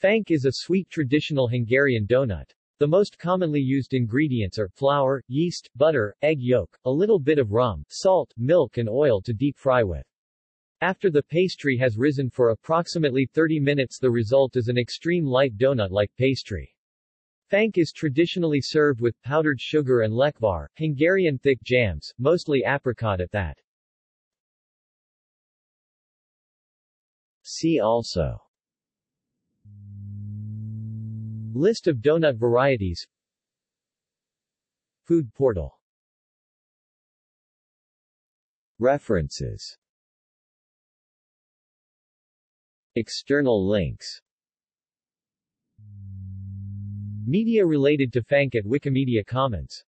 Fank is a sweet traditional Hungarian donut. The most commonly used ingredients are flour, yeast, butter, egg yolk, a little bit of rum, salt, milk and oil to deep fry with. After the pastry has risen for approximately 30 minutes the result is an extreme light donut-like pastry. Fank is traditionally served with powdered sugar and lekvar, Hungarian thick jams, mostly apricot at that. See also List of donut varieties. Food portal. References. External links. Media related to Fank at Wikimedia Commons